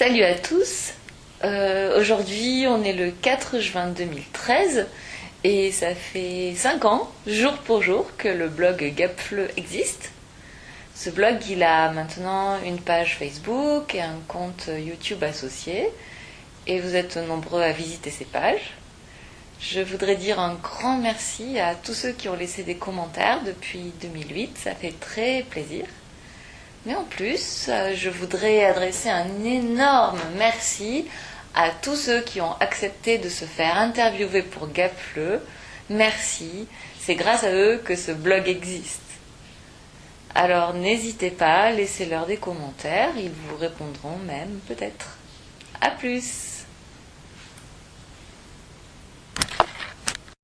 Salut à tous. Euh, Aujourd'hui, on est le 4 juin 2013 et ça fait 5 ans, jour pour jour, que le blog Gapfleu existe. Ce blog, il a maintenant une page Facebook et un compte YouTube associé et vous êtes nombreux à visiter ces pages. Je voudrais dire un grand merci à tous ceux qui ont laissé des commentaires depuis 2008, ça fait très plaisir. Mais en plus, euh, je voudrais adresser un énorme merci à tous ceux qui ont accepté de se faire interviewer pour Gapfleu. Merci, c'est grâce à eux que ce blog existe. Alors n'hésitez pas, laissez-leur des commentaires, ils vous répondront même peut-être. A plus